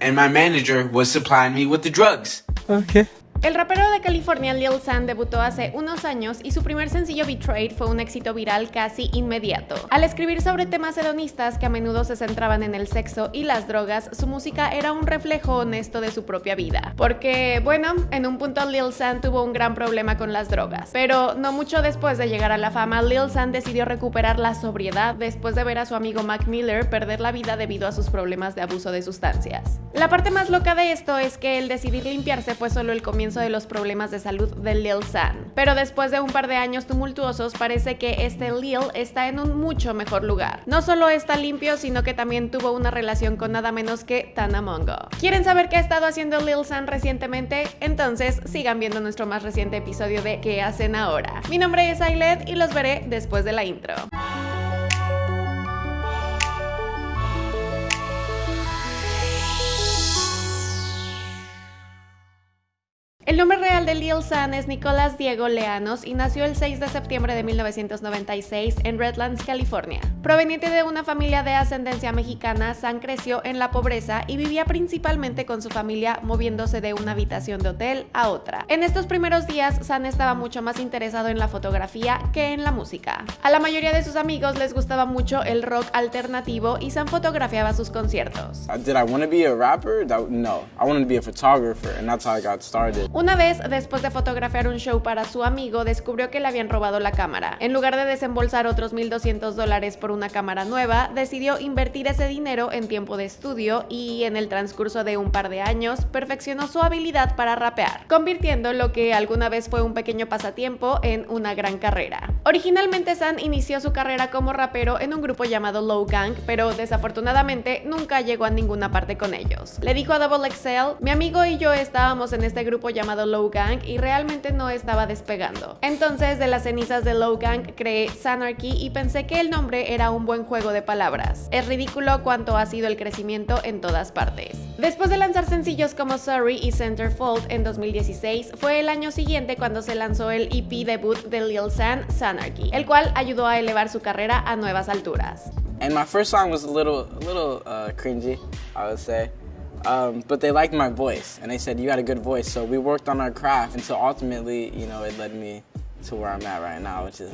and my manager was supplying me with the drugs. Okay. El rapero de California Lil San debutó hace unos años y su primer sencillo Betrayed fue un éxito viral casi inmediato. Al escribir sobre temas hedonistas que a menudo se centraban en el sexo y las drogas, su música era un reflejo honesto de su propia vida. Porque, bueno, en un punto Lil San tuvo un gran problema con las drogas. Pero no mucho después de llegar a la fama, Lil San decidió recuperar la sobriedad después de ver a su amigo Mac Miller perder la vida debido a sus problemas de abuso de sustancias. La parte más loca de esto es que el decidir limpiarse fue solo el comienzo de los problemas de salud de Lil San. Pero después de un par de años tumultuosos, parece que este Lil está en un mucho mejor lugar. No solo está limpio, sino que también tuvo una relación con nada menos que Tana Mongo. ¿Quieren saber qué ha estado haciendo Lil San recientemente? Entonces sigan viendo nuestro más reciente episodio de ¿Qué hacen ahora? Mi nombre es Ailet y los veré después de la intro. De Lil San es Nicolás Diego Leanos y nació el 6 de septiembre de 1996 en Redlands, California. Proveniente de una familia de ascendencia mexicana, San creció en la pobreza y vivía principalmente con su familia moviéndose de una habitación de hotel a otra. En estos primeros días, San estaba mucho más interesado en la fotografía que en la música. A la mayoría de sus amigos les gustaba mucho el rock alternativo y San fotografiaba sus conciertos. Una vez, después de fotografiar un show para su amigo, descubrió que le habían robado la cámara. En lugar de desembolsar otros 1.200 dólares por una cámara nueva, decidió invertir ese dinero en tiempo de estudio y en el transcurso de un par de años perfeccionó su habilidad para rapear, convirtiendo lo que alguna vez fue un pequeño pasatiempo en una gran carrera. Originalmente San inició su carrera como rapero en un grupo llamado Low Gang, pero desafortunadamente nunca llegó a ninguna parte con ellos. Le dijo a Double XL, mi amigo y yo estábamos en este grupo llamado Low Gang y realmente no estaba despegando. Entonces de las cenizas de Low Gang creé Sanarchy y pensé que el nombre era un buen juego de palabras. Es ridículo cuánto ha sido el crecimiento en todas partes. Después de lanzar sencillos como Sorry y Centerfold en 2016, fue el año siguiente cuando se lanzó el EP debut de Lil San, Sanarchy, el cual ayudó a elevar su carrera a nuevas alturas. And my first song was a little, a little uh, cringy, I would say. Um, but they liked my voice and they said you had a good voice so we worked on our craft so ultimately you know it led me to where I'm at right now which is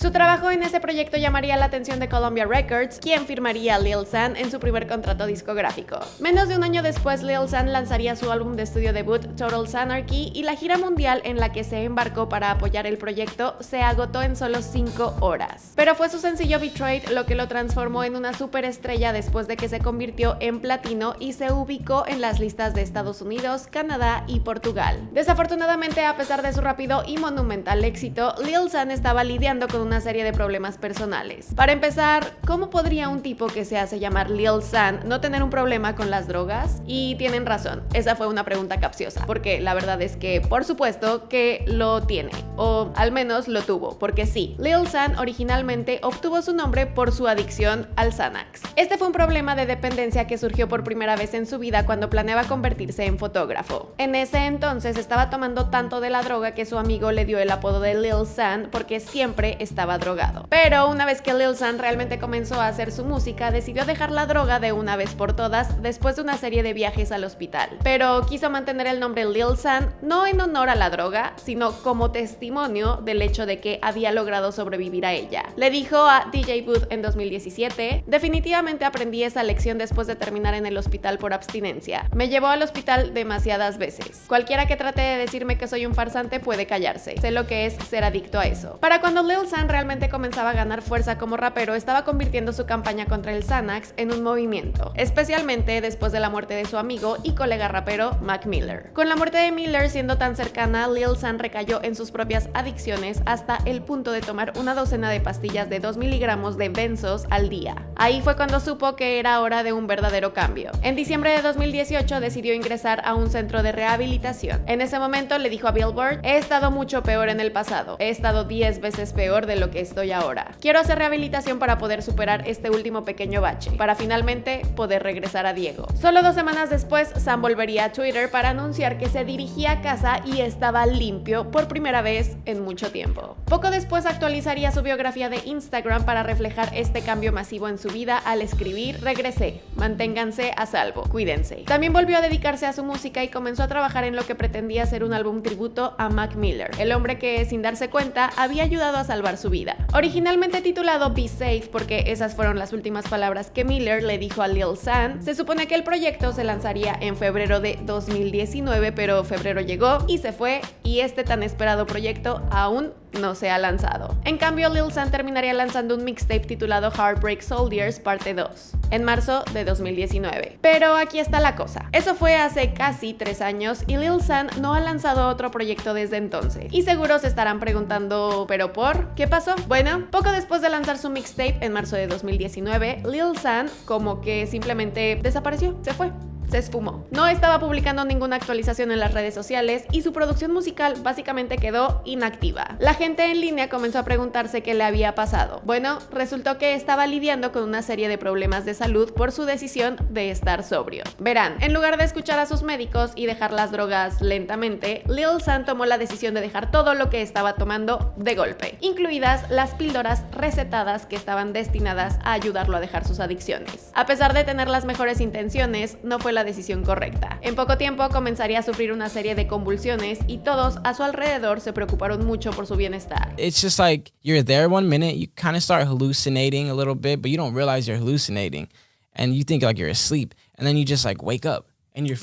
Su trabajo en ese proyecto llamaría la atención de Columbia Records, quien firmaría a Lil San en su primer contrato discográfico. Menos de un año después, Lil San lanzaría su álbum de estudio debut Total Sanarchy y la gira mundial en la que se embarcó para apoyar el proyecto se agotó en solo 5 horas. Pero fue su sencillo Betrayed lo que lo transformó en una superestrella después de que se convirtió en platino y se ubicó en las listas de Estados Unidos, Canadá y Portugal. Desafortunadamente, a pesar de su rápido y monumental éxito, Lil San estaba lidiando con una serie de problemas personales. Para empezar, ¿cómo podría un tipo que se hace llamar Lil San no tener un problema con las drogas? Y tienen razón, esa fue una pregunta capciosa, porque la verdad es que por supuesto que lo tiene, o al menos lo tuvo, porque sí, Lil San originalmente obtuvo su nombre por su adicción al Xanax. Este fue un problema de dependencia que surgió por primera vez en su vida cuando planeaba convertirse en fotógrafo. En ese entonces estaba tomando tanto de la droga que su amigo le dio el apodo de Lil San porque siempre estaba drogado. Pero una vez que Lil San realmente comenzó a hacer su música, decidió dejar la droga de una vez por todas después de una serie de viajes al hospital. Pero quiso mantener el nombre Lil San no en honor a la droga, sino como testimonio del hecho de que había logrado sobrevivir a ella. Le dijo a DJ Booth en 2017, definitivamente aprendí esa lección después de terminar en el hospital por abstinencia. Me llevó al hospital demasiadas veces. Cualquiera que trate de decirme que soy un farsante puede callarse. Sé lo que es ser adicto a eso. Para cuando Lil San realmente comenzaba a ganar fuerza como rapero, estaba convirtiendo su campaña contra el Xanax en un movimiento, especialmente después de la muerte de su amigo y colega rapero Mac Miller. Con la muerte de Miller siendo tan cercana, Lil San recayó en sus propias adicciones hasta el punto de tomar una docena de pastillas de 2 miligramos de benzos al día. Ahí fue cuando supo que era hora de un verdadero cambio. En diciembre de 2018 decidió ingresar a un centro de rehabilitación. En ese momento le dijo a Billboard, he estado mucho peor en el pasado, he estado 10 veces veces peor de lo que estoy ahora. Quiero hacer rehabilitación para poder superar este último pequeño bache, para finalmente poder regresar a Diego. Solo dos semanas después, Sam volvería a Twitter para anunciar que se dirigía a casa y estaba limpio por primera vez en mucho tiempo. Poco después actualizaría su biografía de Instagram para reflejar este cambio masivo en su vida al escribir regresé, manténganse a salvo, cuídense. También volvió a dedicarse a su música y comenzó a trabajar en lo que pretendía ser un álbum tributo a Mac Miller, el hombre que sin darse cuenta había ayudado a salvar su vida. Originalmente titulado Be Safe porque esas fueron las últimas palabras que Miller le dijo a Lil San, se supone que el proyecto se lanzaría en febrero de 2019, pero febrero llegó y se fue y este tan esperado proyecto aún no se ha lanzado. En cambio, Lil San terminaría lanzando un mixtape titulado Heartbreak Soldiers Parte 2 en marzo de 2019. Pero aquí está la cosa. Eso fue hace casi tres años y Lil San no ha lanzado otro proyecto desde entonces. Y seguro se estarán preguntando, ¿pero por? ¿Qué pasó? Bueno, poco después de lanzar su mixtape en marzo de 2019, Lil San como que simplemente desapareció, se fue se esfumó. No estaba publicando ninguna actualización en las redes sociales y su producción musical básicamente quedó inactiva. La gente en línea comenzó a preguntarse qué le había pasado. Bueno, resultó que estaba lidiando con una serie de problemas de salud por su decisión de estar sobrio. Verán, en lugar de escuchar a sus médicos y dejar las drogas lentamente, Lil San tomó la decisión de dejar todo lo que estaba tomando de golpe, incluidas las píldoras recetadas que estaban destinadas a ayudarlo a dejar sus adicciones. A pesar de tener las mejores intenciones, no fue la decisión correcta. En poco tiempo comenzaría a sufrir una serie de convulsiones y todos a su alrededor se preocuparon mucho por su bienestar. It's just like you're there one minute, you kind of start hallucinating a little bit, but you don't realize you're hallucinating and you think like you're asleep and then you just like wake up and you're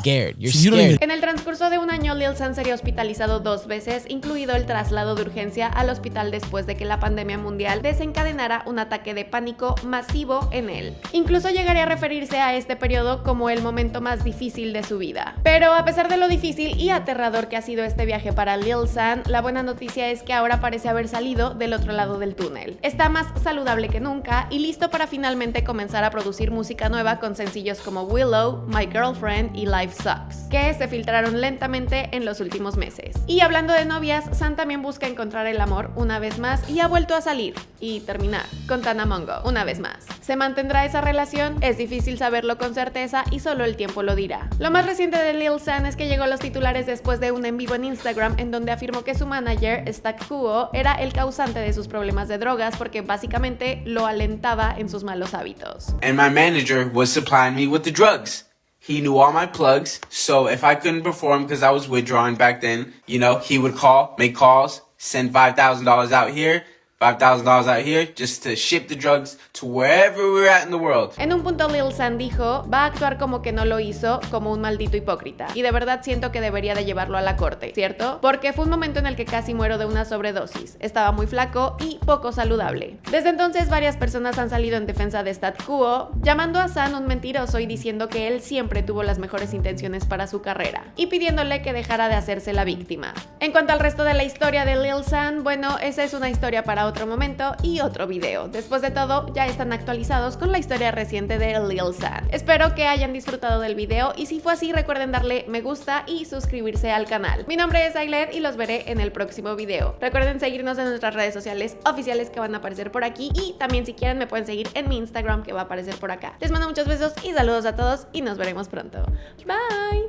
scared. You're scared. En el transcurso de un año, Lil San sería hospitalizado dos veces, incluido el traslado de urgencia al hospital después de que la pandemia mundial desencadenara un ataque de pánico masivo en él. Incluso llegaría a referirse a este periodo como el momento más difícil de su vida. Pero a pesar de lo difícil y aterrador que ha sido este viaje para Lil San, la buena noticia es que ahora parece haber salido del otro lado del túnel. Está más saludable que nunca y listo para finalmente comenzar a producir música nueva con sencillos como Willow, My Girlfriend y Life Sucks, que se filtraron lentamente en los últimos meses. Y hablando de novias, San también busca encontrar el amor una vez más y ha vuelto a salir y terminar con Tana Mongo una vez más. ¿Se mantendrá esa relación? Es difícil saberlo con certeza y solo el tiempo lo dirá. Lo más reciente de Lil San es que llegó a los titulares después de un en vivo en Instagram en donde afirmó que su manager, Stack Kuo, era el causante de sus problemas de drogas porque básicamente lo alentaba en sus malos hábitos. And my manager was supplying me with the drugs. He knew all my plugs, so if I couldn't perform because I was withdrawing back then, you know, he would call, make calls, send $5,000 out here, $5,000 out here just to ship the drugs to wherever we're at in the world. En un punto Lil San dijo, va a actuar como que no lo hizo, como un maldito hipócrita. Y de verdad siento que debería de llevarlo a la corte, ¿cierto? Porque fue un momento en el que casi muero de una sobredosis. Estaba muy flaco y poco saludable. Desde entonces varias personas han salido en defensa de Stat Quo, llamando a San un mentiroso y diciendo que él siempre tuvo las mejores intenciones para su carrera, y pidiéndole que dejara de hacerse la víctima. En cuanto al resto de la historia de Lil San, bueno, esa es una historia para otro momento y otro video. Después de todo, ya están actualizados con la historia reciente de Lil San. Espero que hayan disfrutado del video y si fue así recuerden darle me gusta y suscribirse al canal. Mi nombre es Ailet y los veré en el próximo video. Recuerden seguirnos en nuestras redes sociales oficiales que van a aparecer por aquí y también si quieren me pueden seguir en mi Instagram que va a aparecer por acá. Les mando muchos besos y saludos a todos y nos veremos pronto. Bye!